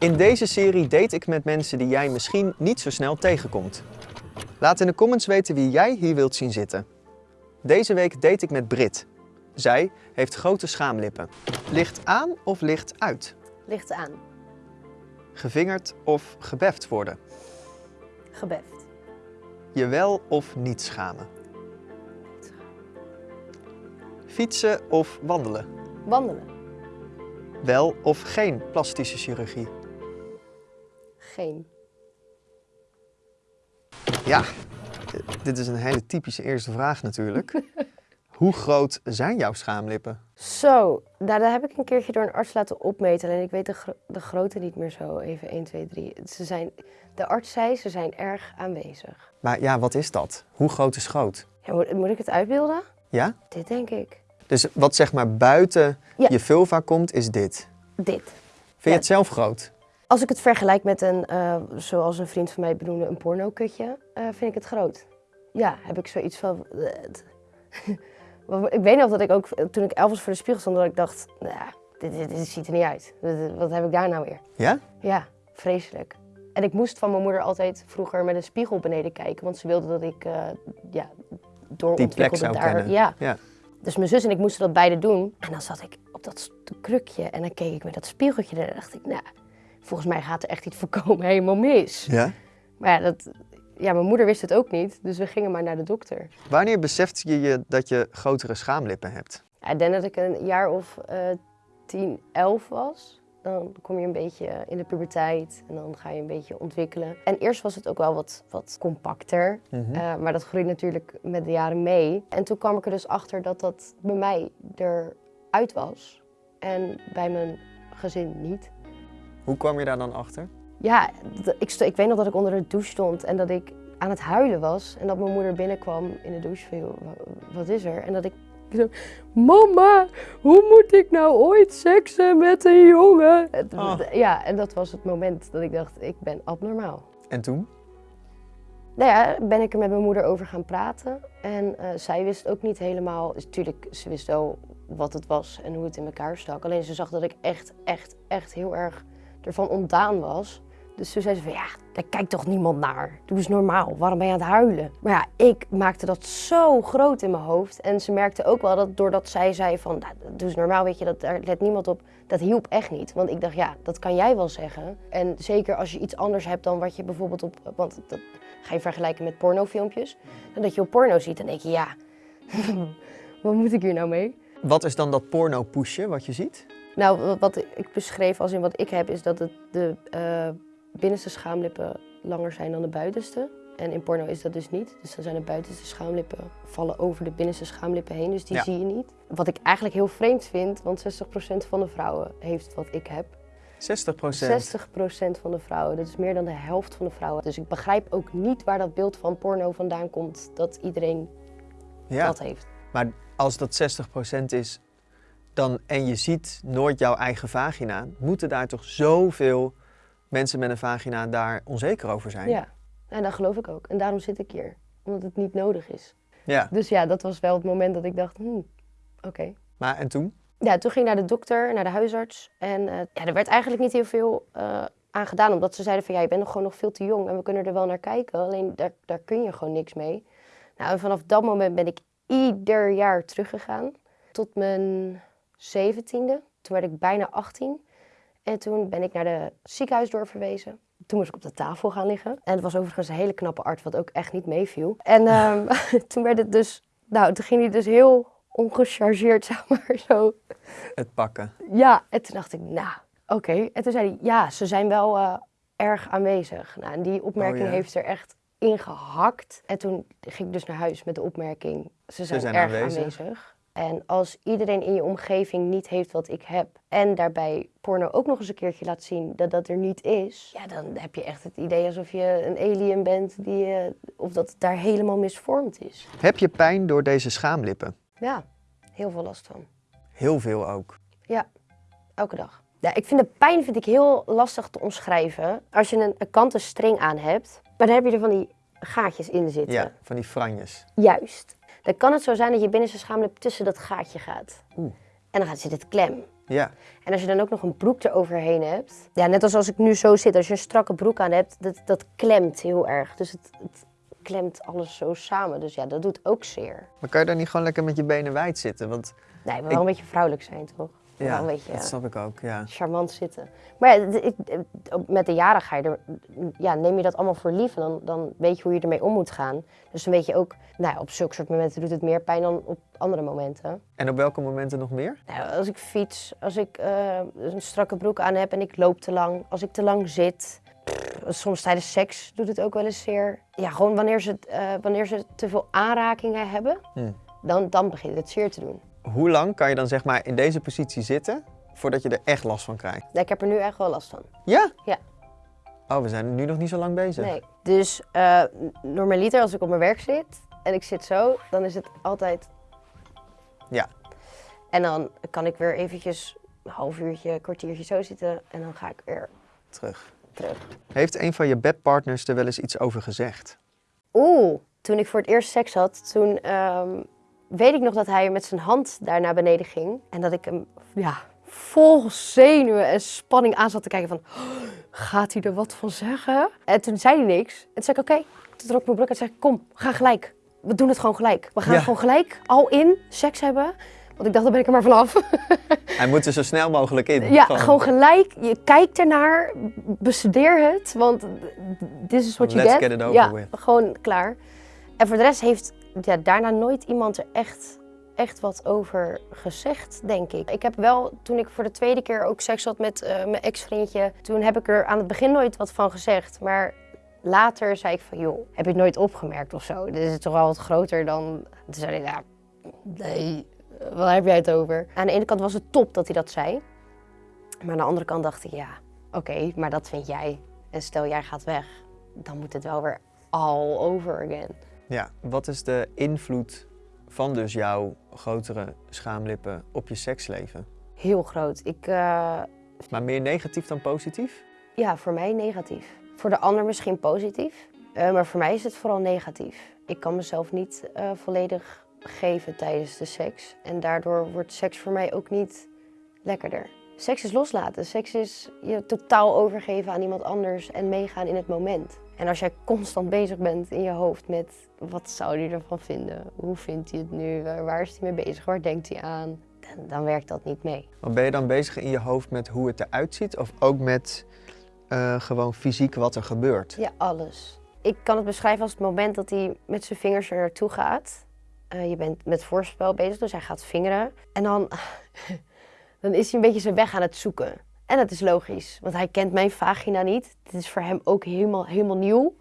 In deze serie date ik met mensen die jij misschien niet zo snel tegenkomt. Laat in de comments weten wie jij hier wilt zien zitten. Deze week date ik met Brit. Zij heeft grote schaamlippen. Licht aan of licht uit? Licht aan. Gevingerd of gebeft worden? Gebeft. Je wel of niet schamen? Fietsen of wandelen? Wandelen. Wel of geen plastische chirurgie? Geen. Ja, dit is een hele typische eerste vraag natuurlijk. Hoe groot zijn jouw schaamlippen? Zo, nou, dat heb ik een keertje door een arts laten opmeten. En ik weet de, gro- de grootte niet meer zo. Even 1, 2, 3. Ze zijn, de arts zei, ze zijn erg aanwezig. Maar ja, wat is dat? Hoe groot is groot? Ja, moet, moet ik het uitbeelden? Ja? Dit denk ik. Dus wat zeg maar buiten Ja. je vulva komt, is dit. Dit. Vind je het zelf groot? Als ik het vergelijk met een, eh, zoals een vriend van mij benoemde, een pornokutje, eh vind ik het groot. Ja, heb ik zoiets van... ik weet nog dat ik ook, toen ik elf was voor de spiegel stond, dat ik dacht, nou, dit, dit, dit ziet er niet uit. Wat, heb ik daar nou weer? Ja? Ja, vreselijk. En ik moest van mijn moeder altijd vroeger met een spiegel beneden kijken, want ze wilde dat ik uh, ja, doorontwikkelde zou daar. kennen. Ja. Ja. Dus mijn zus en ik moesten dat beide doen. En dan zat ik op dat krukje en dan keek ik met dat spiegeltje en dan dacht ik, nou, volgens mij gaat er echt iets voorkomen helemaal mis. Ja? Maar ja, dat, ja, mijn moeder wist het ook niet, dus we gingen maar naar de dokter. Wanneer beseft je je dat je grotere schaamlippen hebt? Ja, ik denk dat ik een jaar of uh, 10, 11 was. Dan kom je een beetje in de puberteit en dan ga je een beetje ontwikkelen. En eerst was het ook wel wat, wat compacter, Mhm. uh, maar dat groeit natuurlijk met de jaren mee. En toen kwam ik er dus achter dat dat bij mij eruit was en bij mijn gezin niet. Hoe kwam je daar dan achter? Ja, ik, ik weet nog dat ik onder de douche stond en dat ik aan het huilen was. En dat mijn moeder binnenkwam in de douche van, joh, wat is er? En dat ik zo, mama, hoe moet ik nou ooit seksen met een jongen? Oh. Ja, en dat was het moment dat ik dacht, ik ben abnormaal. En toen? Nou ja, ben ik er met mijn moeder over gaan praten. En uh, zij wist ook niet helemaal, dus natuurlijk, ze wist wel wat het was en hoe het in elkaar stak. Alleen ze zag dat ik echt, echt, echt heel erg ervan ontdaan was. Dus toen zei ze van, ja, daar kijkt toch niemand naar. Doe eens normaal, waarom ben je aan het huilen? Maar ja, ik maakte dat zo groot in mijn hoofd. En ze merkte ook wel dat doordat zij zei van, nou, doe eens normaal, weet je, dat, daar let niemand op. Dat hielp echt niet. Want ik dacht, ja, dat kan jij wel zeggen. En zeker als je iets anders hebt dan wat je bijvoorbeeld op, want dat ga je vergelijken met pornofilmpjes. Dat je op porno ziet, dan denk je, ja, wat moet ik hier nou mee? Wat is dan dat porno pushen wat je ziet? Nou, wat ik beschreef als in wat ik heb, is dat het de uh, binnenste schaamlippen langer zijn dan de buitenste. En in porno is dat dus niet. Dus dan zijn de buitenste schaamlippen vallen over de binnenste schaamlippen heen. Dus die Ja. zie je niet. Wat ik eigenlijk heel vreemd vind, want 60% van de vrouwen heeft wat ik heb. 60% 60% van de vrouwen, dat is meer dan de helft van de vrouwen. Dus ik begrijp ook niet waar dat beeld van porno vandaan komt, dat iedereen Ja, dat heeft. maar als dat 60% is dan, en je ziet nooit jouw eigen vagina, moeten daar toch zoveel mensen met een vagina daar onzeker over zijn? Ja, en dat geloof ik ook. En daarom zit ik hier, omdat het niet nodig is. Ja. Dus ja, dat was wel het moment dat ik dacht, hmm, oké. Maar en toen? Ja, toen ging ik naar de dokter, naar de huisarts. En uh, ja, er werd eigenlijk niet heel veel uh, aan gedaan. Omdat ze zeiden van, ja, je bent nog gewoon nog veel te jong. En we kunnen er wel naar kijken. Alleen daar, daar kun je gewoon niks mee. Nou, en vanaf dat moment ben ik ieder jaar teruggegaan. Tot mijn zeventiende. Toen werd ik bijna 18. En toen ben ik naar de ziekenhuis doorverwezen. Toen moest ik op de tafel gaan liggen. En het was overigens een hele knappe arts, wat ook echt niet meeviel. En um, toen werd het dus... Nou, toen ging hij dus heel ongechargeerd, zeg maar, zo. Het pakken. Ja, en toen dacht ik, nou, oké. Okay. En toen zei hij, ja, ze zijn wel uh, erg aanwezig. Nou, en die opmerking Oh, ja. heeft er echt ingehakt. En toen ging ik dus naar huis met de opmerking, ze zijn, zijn erg aanwezig. aanwezig. En als iedereen in je omgeving niet heeft wat ik heb... en daarbij porno ook nog eens een keertje laat zien dat dat er niet is... ja, dan heb je echt het idee alsof je een alien bent... Die, uh, of dat het daar helemaal misvormd is. Heb je pijn door deze schaamlippen? Ja, heel veel last van. Heel veel ook. Ja, elke dag. Ja, ik vind de pijn vind ik heel lastig te omschrijven. Als je een, een kanten string aan hebt, maar dan heb je er van die gaatjes in zitten. Ja, van die franjes. Juist. Dan kan het zo zijn dat je binnenste schaamlip tussen dat gaatje gaat. Oeh. En dan gaat zit het klem. Ja, En als je dan ook nog een broek eroverheen hebt. Ja, net als als ik nu zo zit. Als je een strakke broek aan hebt, dat, dat klemt heel erg. Dus het, het klemt alles zo samen. Dus ja, dat doet ook zeer. maar kan je dan niet gewoon lekker met je benen wijd zitten? Want Nee, maar wel Ik- een beetje vrouwelijk zijn, toch? Wel ja, een beetje dat snap ik ook, ja. charmant zitten. Maar ja, ik- met de jaren ga je er, ja, neem je dat allemaal voor lief. En dan, dan weet je hoe je ermee om moet gaan. Dus dan weet je ook, nou, ja, op zulke soort momenten doet het meer pijn dan op andere momenten. En op welke momenten nog meer? Nou, als ik fiets, als ik eh, een strakke broek aan heb en ik loop te lang, als ik te lang zit. pff, soms tijdens seks doet het ook wel eens zeer. Ja, gewoon wanneer ze, eh, wanneer ze te veel aanrakingen hebben, Hmm. dan, dan begint het zeer te doen. Hoe lang kan je dan zeg maar in deze positie zitten voordat je er echt last van krijgt? Nou, ik heb er nu echt wel last van. Ja? Ja. Oh, we zijn nu nog niet zo lang bezig. Nee. Dus eh normaliter als ik op mijn werk zit en ik zit zo, dan is het altijd... Ja. En dan kan ik weer eventjes een half uurtje, kwartiertje zo zitten en dan ga ik weer Terug. terug. Heeft een van je bedpartners er wel eens iets over gezegd? Oeh, toen ik voor het eerst seks had, toen ehm, weet ik nog dat hij met zijn hand daar naar beneden ging. En dat ik hem, ja, vol zenuwen en spanning aan zat te kijken van, "Oh, gaat hij er wat van zeggen? En toen zei hij niks. En toen zei ik, oké. Toen trok ik mijn broek en zei ik, kom, gaan gelijk. We doen het gewoon gelijk. We gaan Ja. gewoon gelijk al in seks hebben. Want ik dacht, dan ben ik er maar vanaf. Hij moet er zo snel mogelijk in. Ja, gewoon gelijk. Je kijkt ernaar, bestudeer het, want this is what you Let's get. get it over ja, with. gewoon klaar. En voor de rest heeft ja, daarna nooit iemand er echt, echt wat over gezegd, denk ik. Ik heb wel, toen ik voor de tweede keer ook seks had met eh, mijn ex-vriendje, toen heb ik er aan het begin nooit wat van gezegd. Maar later zei ik van, joh, heb je het nooit opgemerkt of zo? Dit is toch wel wat groter dan... Toen zei hij, ja, nee, waar heb jij het over? Aan de ene kant was het top dat hij dat zei. Maar aan de andere kant dacht ik, ja, oké, maar dat vind jij. En stel jij gaat weg, dan moet het wel weer all over again. Ja, wat is de invloed van dus jouw grotere schaamlippen op je seksleven? Heel groot. Ik, eh, Maar meer negatief dan positief? ja, voor mij negatief. Voor de ander misschien positief, eh, maar voor mij is het vooral negatief. Ik kan mezelf niet eh, volledig geven tijdens de seks. En daardoor wordt seks voor mij ook niet lekkerder. Seks is loslaten. Seks is je totaal overgeven aan iemand anders en meegaan in het moment. En als jij constant bezig bent in je hoofd met wat zou hij ervan vinden? Hoe vindt hij het nu? Waar is hij mee bezig? Waar denkt hij aan? Dan, dan werkt dat niet mee. Maar ben je dan bezig in je hoofd met hoe het eruit ziet? Of ook met eh, gewoon fysiek wat er gebeurt? Ja, alles. Ik kan het beschrijven als het moment dat hij met zijn vingers er naartoe gaat. Eh, je bent met voorspel bezig, dus hij gaat vingeren. En dan, dan is hij een beetje zijn weg aan het zoeken. En dat is logisch, want hij kent mijn vagina niet. Dit is voor hem ook helemaal, helemaal nieuw.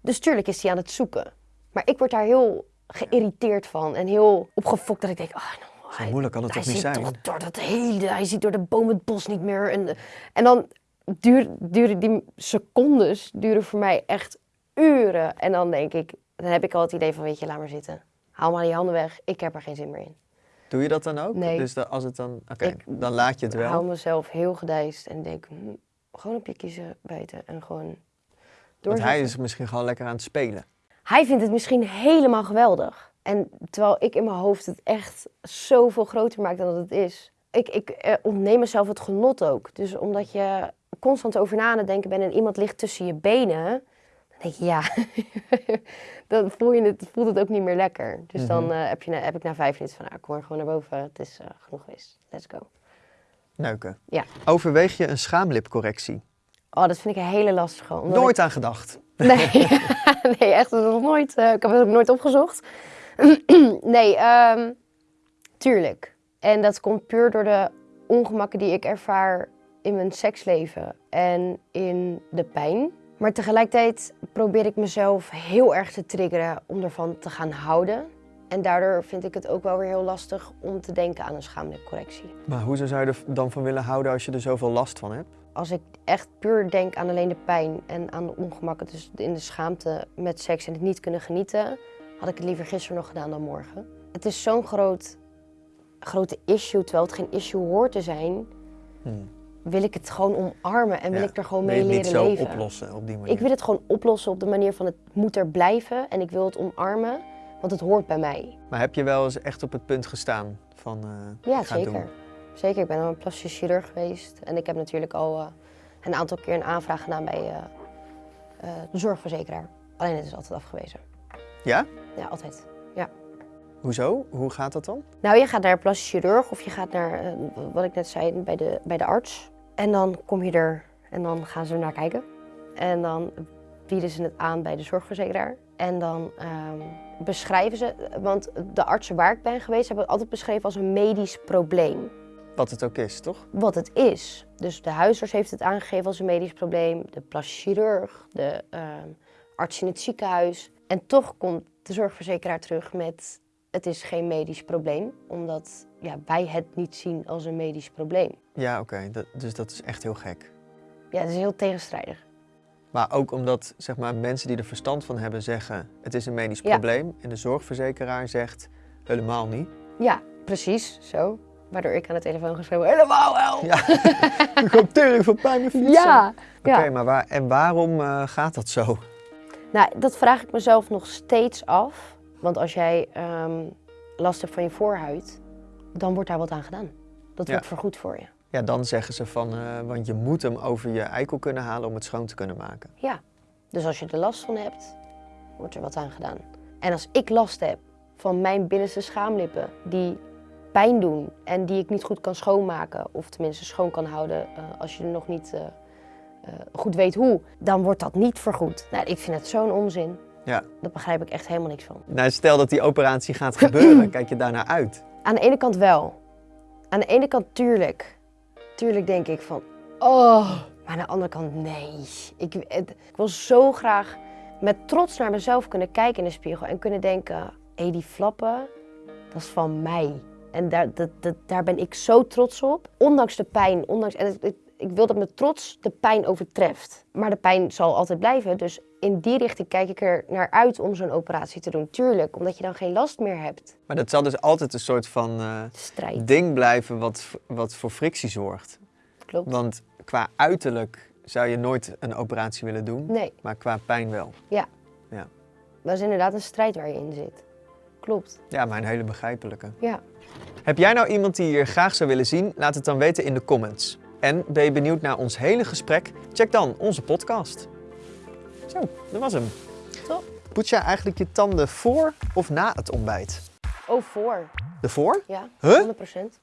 Dus tuurlijk is hij aan het zoeken. Maar ik word daar heel geïrriteerd van en heel opgefokt dat ik denk... Oh, nou, Zo moeilijk kan het hij toch niet ziet zijn? toch door dat hele, hij ziet door de boom het bos niet meer. En, en dan duren die secondes duren voor mij echt uren. En dan denk ik, dan heb ik al het idee van, weet je, laat maar zitten. Haal maar die handen weg, ik heb er geen zin meer in. Doe je dat dan ook? Nee. Dus dat als het dan... Oké, dan laat je het Ik hou wel. mezelf heel gedijst en denk, hm, gewoon op je kiezen bijten en gewoon Want hij is misschien gewoon lekker aan het spelen. Hij vindt het misschien helemaal geweldig. En terwijl ik in mijn hoofd het echt zoveel groter maak dan dat het is. Ik, ik eh, ontneem mezelf het genot ook. Dus omdat je constant over na aan het denken bent en iemand ligt tussen je benen, denk je ja, dan voel je het, voelt het ook niet meer lekker. Dus dan Mhm. eh, heb, je, heb ik na vijf minuten van, nou, kom maar gewoon naar boven. Het is eh, genoeg geweest. Let's go. Neuken. Ja. Overweeg je een schaamlipcorrectie? Oh, dat vind ik een hele lastige. ik- Nooit aan gedacht. Nee, nee echt dat nog nooit. eh, ik heb het ook nooit opgezocht. nee, ehm, tuurlijk. En dat komt puur door de ongemakken die ik ervaar in mijn seksleven en in de pijn. Maar tegelijkertijd probeer ik mezelf heel erg te triggeren om ervan te gaan houden. En daardoor vind ik het ook wel weer heel lastig om te denken aan een schaamlipcorrectie. Maar hoezo zou je er dan van willen houden als je er zoveel last van hebt? Als ik echt puur denk aan alleen de pijn en aan de ongemakken, dus in de schaamte met seks en het niet kunnen genieten, had ik het liever gisteren nog gedaan dan morgen. Het is zo'n groot, grote issue, terwijl het geen issue hoort te zijn, Hmm. Wil ik het gewoon omarmen en wil Ja, ik er gewoon Wil mee je het leren niet zo leven. oplossen op die manier? Ik wil het gewoon oplossen op de manier van het moet er blijven en ik wil het omarmen, want het hoort bij mij. Maar heb je wel eens echt op het punt gestaan van... eh, Ja, het zeker. doen? Zeker, ik ben al een plastisch chirurg geweest. En ik heb natuurlijk al eh, een aantal keer een aanvraag gedaan bij eh, de zorgverzekeraar. Alleen het is altijd afgewezen. Ja? Ja, altijd. Hoezo? Hoe gaat dat dan? Nou, je gaat naar een plastisch chirurg of je gaat naar, eh, wat ik net zei, bij de, bij de arts. En dan kom je er en dan gaan ze er naar kijken. En dan bieden ze het aan bij de zorgverzekeraar. En dan ehm, beschrijven ze, want de artsen waar ik ben geweest hebben het altijd beschreven als een medisch probleem. Wat het ook is, toch? Wat het is. Dus de huisarts heeft het aangegeven als een medisch probleem, de plastisch chirurg, de ehm, arts in het ziekenhuis. En toch komt de zorgverzekeraar terug met het is geen medisch probleem, omdat ja, wij het niet zien als een medisch probleem. Ja, oké. dat- Dus dat is echt heel gek. Ja, het is heel tegenstrijdig. Maar ook omdat zeg maar, mensen die er verstand van hebben zeggen het is een medisch Ja. probleem. En de zorgverzekeraar zegt helemaal niet. Ja, precies, zo. Waardoor ik aan de telefoon geschreven helemaal wel. Ja, ik heb tering van pijn met fietsen. Ja. Oké, ja. maar waar, en waarom eh, gaat dat zo? Nou, dat vraag ik mezelf nog steeds af. Want als jij ehm, last hebt van je voorhuid, dan wordt daar wat aan gedaan. Dat Ja. wordt vergoed voor je. Ja, dan zeggen ze van, eh, want je moet hem over je eikel kunnen halen om het schoon te kunnen maken. Ja. Dus als je er last van hebt, wordt er wat aan gedaan. En als ik last heb van mijn binnenste schaamlippen die pijn doen en die ik niet goed kan schoonmaken, of tenminste schoon kan houden eh, als je nog niet eh, goed weet hoe, dan wordt dat niet vergoed. Nou, ik vind het zo'n onzin. Ja. Daar begrijp ik echt helemaal niks van. Nou, stel dat die operatie gaat gebeuren, kijk je daarnaar uit? Aan de ene kant wel. Aan de ene kant tuurlijk. Tuurlijk denk ik van, oh. Maar aan de andere kant nee. Ik, het- ik wil zo graag met trots naar mezelf kunnen kijken in de spiegel en kunnen denken, hé die flappen, dat is van mij. En daar, dat, dat, daar ben ik zo trots op. Ondanks de pijn, ondanks, en het- het- ik wil dat mijn trots de pijn overtreft. Maar de pijn zal altijd blijven, dus in die richting kijk ik er naar uit om zo'n operatie te doen. Tuurlijk, omdat je dan geen last meer hebt. Maar dat zal dus altijd een soort van eh, Strijd, ding blijven wat, wat voor frictie zorgt. klopt. Want qua uiterlijk zou je nooit een operatie willen doen, Nee, maar qua pijn wel. dat is inderdaad een strijd waar je in zit. Klopt, Ja, maar een hele begrijpelijke. ja. Heb jij nou iemand die je hier graag zou willen zien? Laat het dan weten in de comments. En ben je benieuwd naar ons hele gesprek? Check dan onze podcast. Zo, dat was hem. Top. Poets jij eigenlijk je tanden voor of na het ontbijt? Oh, voor. De voor? Ja, Huh? 100%.